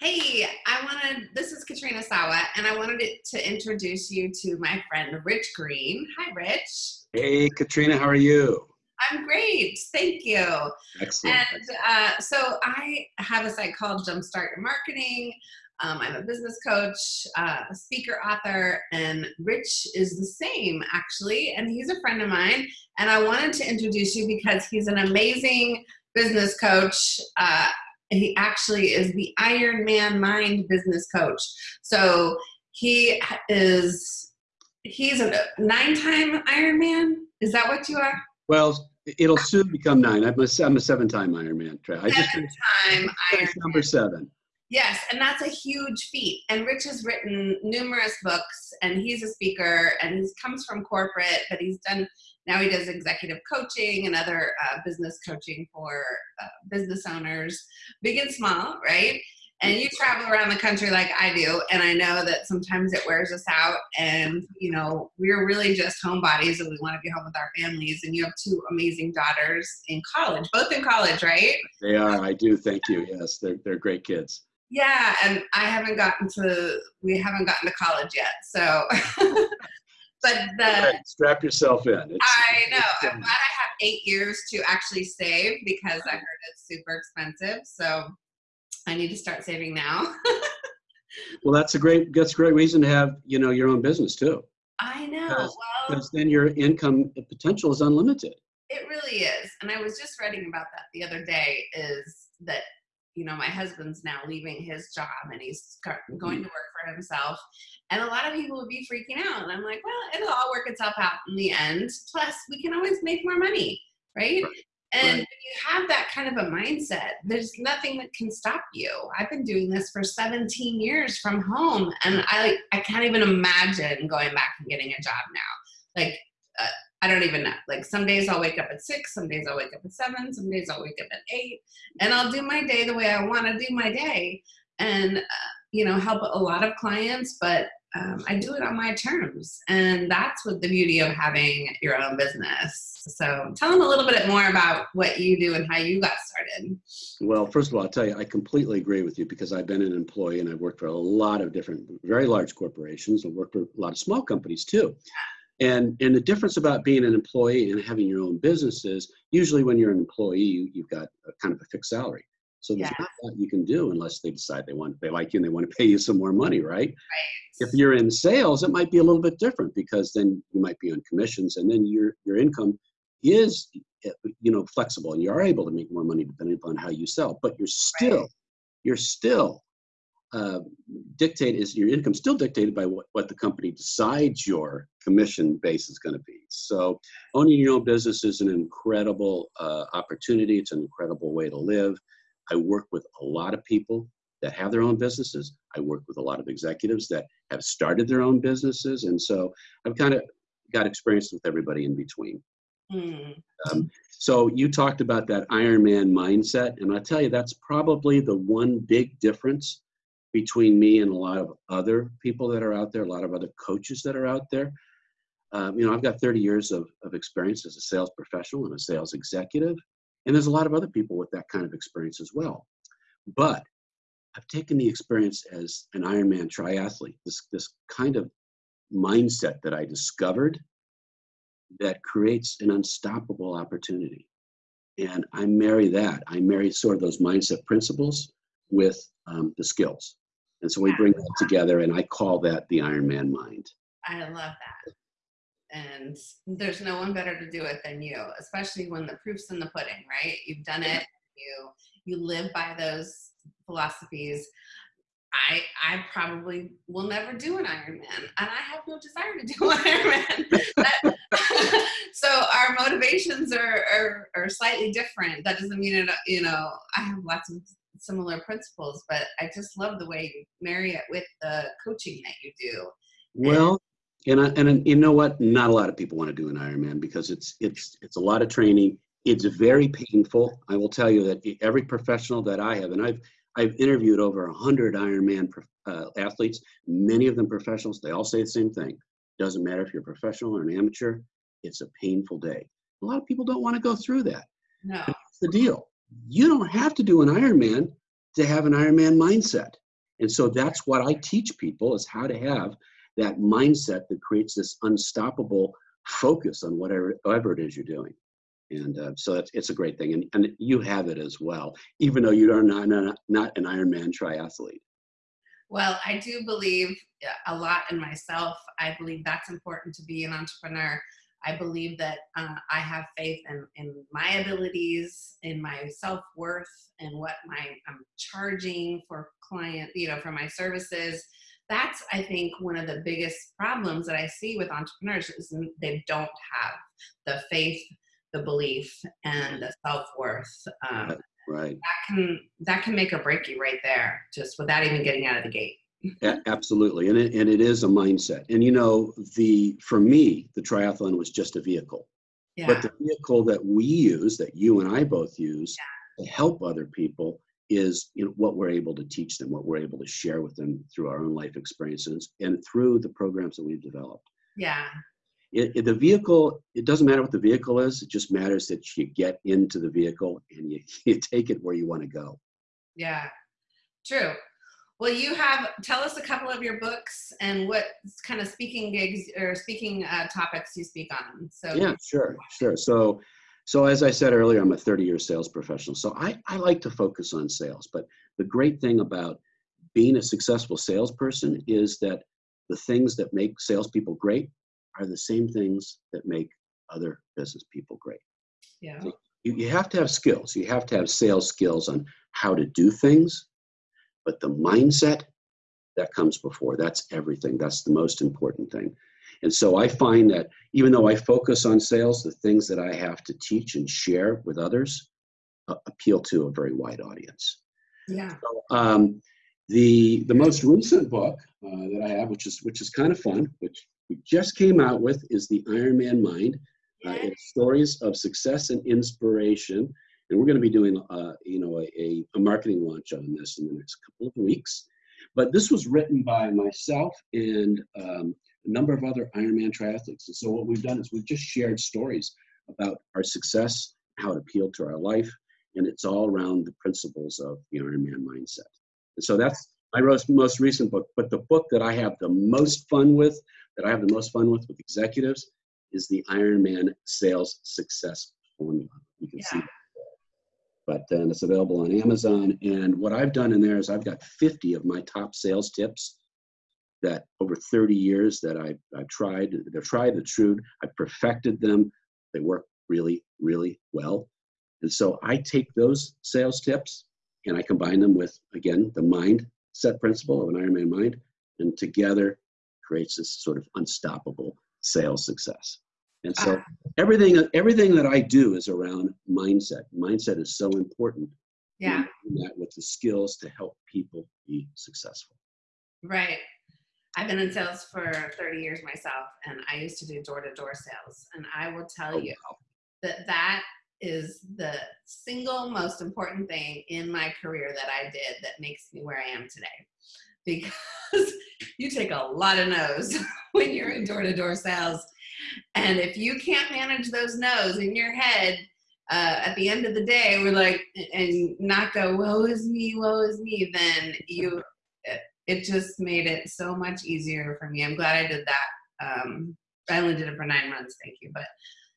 Hey, I wanted, this is Katrina Sawa, and I wanted to introduce you to my friend Rich Green. Hi, Rich. Hey, Katrina, how are you? I'm great, thank you. Excellent. And uh, so I have a site called Jumpstart Your Marketing. Um, I'm a business coach, uh, a speaker, author, and Rich is the same actually, and he's a friend of mine. And I wanted to introduce you because he's an amazing business coach. Uh, he actually is the Ironman Mind business coach. So he is he's a nine-time Ironman. Is that what you are? Well, it'll soon become nine. I'm a, I'm a seven-time Ironman. I just seven-time Iron number seven. Yes, and that's a huge feat. And Rich has written numerous books, and he's a speaker, and he comes from corporate, but he's done now he does executive coaching and other uh, business coaching for uh, business owners, big and small, right? And you travel around the country like I do, and I know that sometimes it wears us out. And you know, we're really just homebodies, and we want to be home with our families. And you have two amazing daughters in college, both in college, right? They are. I do. Thank you. Yes, they're they're great kids. Yeah, and I haven't gotten to. We haven't gotten to college yet, so. but the right, strap yourself in. It's, I know. I'm glad I have eight years to actually save because I heard it's super expensive. So I need to start saving now. well, that's a great that's a great reason to have you know your own business too. I know. Because, well, because then your income potential is unlimited. It really is, and I was just writing about that the other day. Is that you know, my husband's now leaving his job and he's going to work for himself. And a lot of people would be freaking out. And I'm like, well, it'll all work itself out in the end. Plus, we can always make more money, right? right. And right. you have that kind of a mindset, there's nothing that can stop you. I've been doing this for 17 years from home, and I I can't even imagine going back and getting a job now. Like uh, I don't even know. Like some days I'll wake up at six, some days I'll wake up at seven, some days I'll wake up at eight, and I'll do my day the way I want to do my day, and uh, you know help a lot of clients, but um, I do it on my terms, and that's what the beauty of having your own business. So tell them a little bit more about what you do and how you got started. Well, first of all, I'll tell you, I completely agree with you because I've been an employee and I've worked for a lot of different, very large corporations. I've worked for a lot of small companies too. And, and the difference about being an employee and having your own business is usually when you're an employee, you, you've got a, kind of a fixed salary. So there's yeah. not a lot you can do unless they decide they want they like you and they want to pay you some more money, right? Right. If you're in sales, it might be a little bit different because then you might be on commissions and then your your income is eh, you know flexible and you are able to make more money depending upon how you sell, but you're still right. you're still uh, dictate is your income still dictated by what, what the company decides your commission base is going to be. So owning your own business is an incredible uh, opportunity. It's an incredible way to live. I work with a lot of people that have their own businesses. I work with a lot of executives that have started their own businesses. And so I've kind of got experience with everybody in between. Mm. Um, so you talked about that Ironman mindset, and I tell you that's probably the one big difference between me and a lot of other people that are out there, a lot of other coaches that are out there. Um, you know, I've got 30 years of, of experience as a sales professional and a sales executive, and there's a lot of other people with that kind of experience as well. But I've taken the experience as an Ironman triathlete, this, this kind of mindset that I discovered that creates an unstoppable opportunity. And I marry that. I marry sort of those mindset principles with um, the skills. And so we bring that together, and I call that the Ironman mind. I love that. And there's no one better to do it than you, especially when the proof's in the pudding, right? You've done it. You you live by those philosophies. I I probably will never do an Ironman, and I have no desire to do an Ironman. so our motivations are, are, are slightly different. That doesn't mean it. You know, I have lots of similar principles, but I just love the way you marry it with the coaching that you do. Well, and I, and you know what? Not a lot of people want to do an Ironman because it's it's it's a lot of training. It's very painful. I will tell you that every professional that I have, and I've I've interviewed over a hundred Ironman uh, athletes, many of them professionals. They all say the same thing. Doesn't matter if you're a professional or an amateur. It's a painful day. A lot of people don't want to go through that. No. That's the deal you don't have to do an Ironman to have an Ironman mindset. And so that's what I teach people is how to have that mindset that creates this unstoppable focus on whatever, whatever it is you're doing. And uh, so it's, it's a great thing. And, and you have it as well, even though you are not, not, not an Ironman triathlete. Well, I do believe a lot in myself. I believe that's important to be an entrepreneur. I believe that uh, I have faith in, in my abilities, in my self worth, and what my I'm charging for client, you know, for my services. That's I think one of the biggest problems that I see with entrepreneurs is they don't have the faith, the belief, and the self worth. Um, right. That can that can make or break you right there, just without even getting out of the gate. A- absolutely, and it, and it is a mindset. And you know, the for me, the triathlon was just a vehicle. Yeah. But the vehicle that we use, that you and I both use, to help other people, is you know what we're able to teach them, what we're able to share with them through our own life experiences and through the programs that we've developed. yeah. It, it- the vehicle, it doesn't matter what the vehicle is. It just matters that you get into the vehicle and you, you take it where you want to go. Yeah, true. Well, you have tell us a couple of your books and what kind of speaking gigs or speaking uh, topics you speak on. So Yeah, sure, sure. So, so as I said earlier, I'm a 30-year sales professional. So I, I like to focus on sales. But the great thing about being a successful salesperson is that the things that make salespeople great are the same things that make other business people great. yeah, You, you have to have skills. You have to have sales skills on how to do things, but the mindset that comes before. That's everything. That's the most important thing. And so I find that even though I focus on sales, the things that I have to teach and share with others uh, appeal to a very wide audience. yeah, So, um, the the most recent book uh, that I have, which is which is kind of fun, which we just came out with, is the Ironman Mind. Uh, it's stories of success and inspiration, and we're going to be doing uh, you know a, a, marketing launch on this in the next couple of weeks. But this was written by myself and um, a number of other Ironman triathletes. And so what we've done is we've just shared stories about our success, how it appealed to our life, and it's all around the principles of the Ironman mindset. And so that's my most, recent book. But the book that I have the most fun with, that I have the most fun with with executives, is the Ironman Sales Success Formula. You can see Yeah. that. But then it's available on Amazon. And what I've done in there is I've got 50 of my top sales tips that over 30 years that I, I've tried, they're tried, they're true. I've perfected them. They work really, really well. And so I take those sales tips and I combine them with, again, the mindset principle of an Ironman mind, and together creates this sort of unstoppable sales success. And so ah. Everything, everything that I do is around mindset. Mindset is so important. yeah, that with the skills to help people be successful. right. I've been in sales for 30 years myself, and I used to do door to door sales. And I will tell Oh, you that that is the single most important thing in my career that I did that makes me where I am today. Because you take a lot of no's when you're in door to door sales. And if you can't manage those no's in your head, uh, at the end of the day, we're like, and not go, woe is me, woe is me, then you, it, it just made it so much easier for me. I'm glad I did that. Um, I only did it for nine months, thank you. But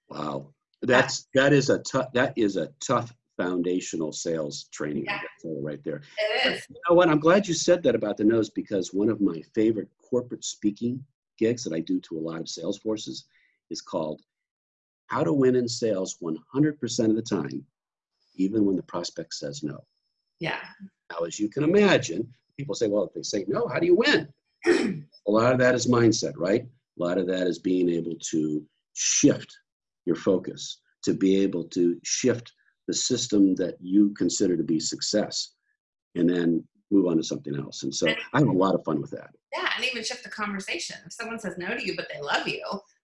Wow. That's, that is a tough, that is a tough foundational sales training. Yeah. gotta tell you right there. it is. You know what? I'm glad you said that about the no's because one of my favorite corporate speaking gigs that I do to a lot of sales forces is called How to Win in Sales 100% of the Time, even when the prospect says no. Yeah. Now, as you can imagine, people say, well, if they say no, how do you win? a lot of that is mindset, right? A lot of that is being able to shift your focus, to be able to shift the system that you consider to be success, and then move on to something else. And so I have a lot of fun with that. Yeah, and even shift the conversation. If someone says no to you, but they love you,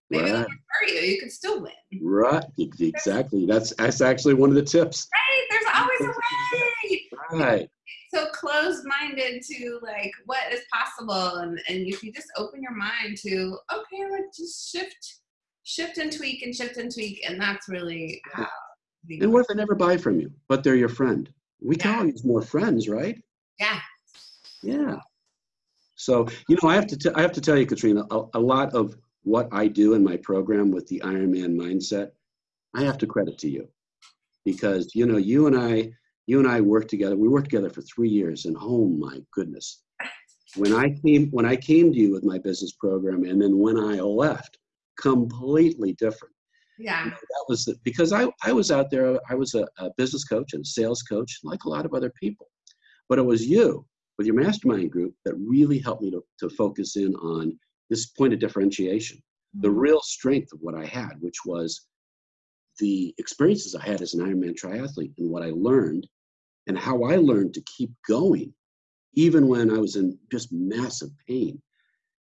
maybe they'll Right, prefer you. You can still win. right, exactly. That's that's actually one of the tips. Right? There's always a way. Right. So closed-minded to like what is possible, and and if you just open your mind to okay, let's just shift, shift and tweak and shift and tweak, and that's really how. And what if they never buy from you, but they're your friend? We can Yeah. all use more friends, right? Yeah. Yeah. So, you know, I have to, I have to tell you, Katrina, a, a lot of what I do in my program with the Ironman mindset, I have to credit to you because, you know, you and I, you and I worked together. We worked together for three years and oh my goodness. When I came, when I came to you with my business program and then when I left, completely different. Yeah. You know, that was the, because I, I was out there, I was a, a business coach and a sales coach, like a lot of other people. But it was you with your mastermind group that really helped me to, to focus in on this point of differentiation, the Mhm. real strength of what I had, which was the experiences I had as an Ironman triathlete and what I learned and how I learned to keep going, even when I was in just massive pain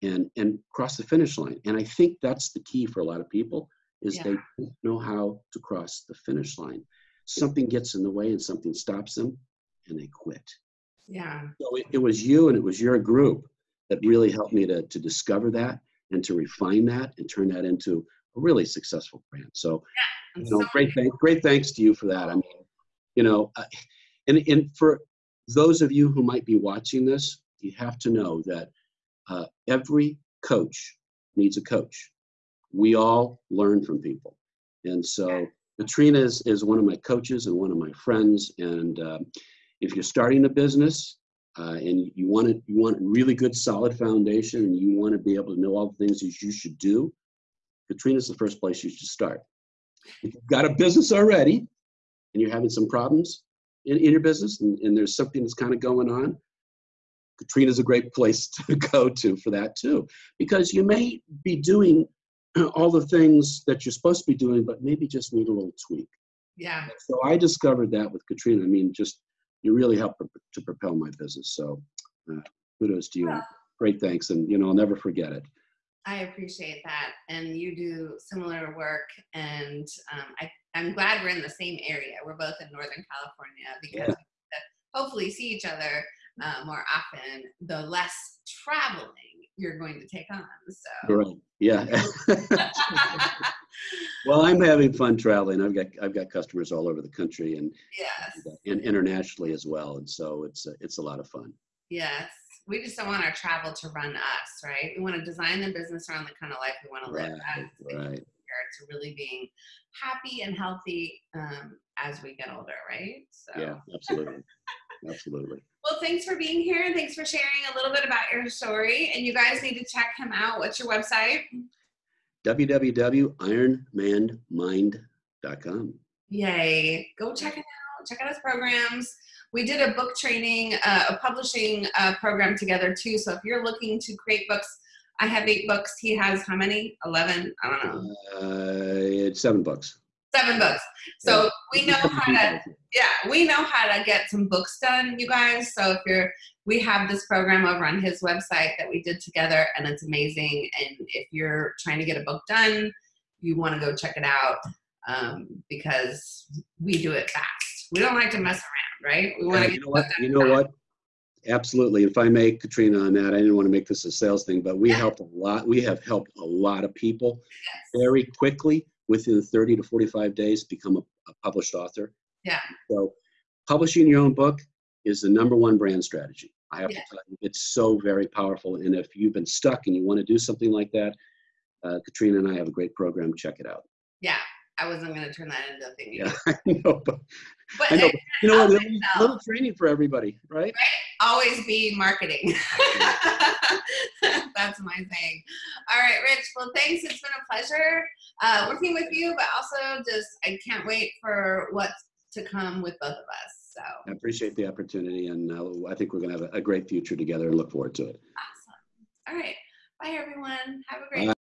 and, and cross the finish line. And I think that's the key for a lot of people is they don't know how to cross the finish line. Something gets in the way and something stops them and they quit. Yeah. So it, it was you and it was your group that really helped me to, to discover that and to refine that and turn that into a really successful brand. So, And you know, so great, thank, great thanks to you for that. I mean, you know, uh, and, and for those of you who might be watching this, you have to know that uh, every coach needs a coach. We all learn from people. And so Katrina is, is one of my coaches and one of my friends. And um, if you're starting a business uh, and you want to, you want a really good solid foundation and you want to be able to know all the things that you should do, Katrina's the first place you should start. If you've got a business already and you're having some problems in, in your business and, and there's something that's kind of going on, Katrina's a great place to go to for that too, because you may be doing all the things that you're supposed to be doing, but maybe just need a little tweak. yeah. So I discovered that with Katrina. I mean, just you really helped to propel my business. So uh, kudos to you. Well- Great thanks, and you know I'll never forget it. I appreciate that. And you do similar work. And um, I, I'm glad we're in the same area. We're both in Northern California because Yeah. we hopefully see each other uh, more often, the less traveling you're going to take on. So, Right. Yeah. well, I'm having fun traveling. I've got I've got customers all over the country and yes, and internationally as well, and so it's a, it's a lot of fun. yes. We just don't want our travel to run us, right? We want to design the business around the kind of life we want to live. Right. as Right. to really being happy and healthy um, as we get older, right? So, Yeah. Absolutely. Absolutely. Well, thanks for being here and thanks for sharing a little bit about your story. And you guys need to check him out. What's your website? www.ironmanmind.com. Yay! Go check it out. Check out his programs. We did a book training, uh, a publishing uh, program together too. So if you're looking to create books, I have eight books. He has how many? Eleven? I don't know. Uh, it's seven bucks. Seven books. So we know how to yeah, we know how to get some books done, you guys. So if you're, we have this program over on his website that we did together, and it's amazing. And if you're trying to get a book done, you want to go check it out um, because we do it fast. We don't like to mess around, right? We want to you know what? You know fast. what? Absolutely. If I may, Katrina, on that, I didn't want to make this a sales thing, but we Yeah. help a lot. We have helped a lot of people very quickly within 30 to 45 days become a, a published author. Yeah. So publishing your own book is the number one brand strategy. I have Yeah. to tell you, it's so very powerful. And if you've been stuck and you want to do something like that, uh, Katrina and I have a great program. Check it out. Yeah, I wasn't going to turn that into a thing. Yeah, I know, but But I know. But you know what? Little, little training for everybody, right? right? always be marketing. That's my thing. All right, Rich. Well, thanks. It's been a pleasure uh, working with you, but also just I can't wait for what's to come with both of us. So I appreciate the opportunity, and uh, I think we're going to have a, a great future together and look forward to it. awesome. All right. Bye, everyone. Have a great Bye.